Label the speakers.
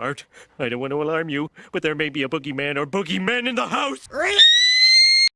Speaker 1: Art, I don't want to alarm you, but there may be a boogeyman or boogeymen in the house!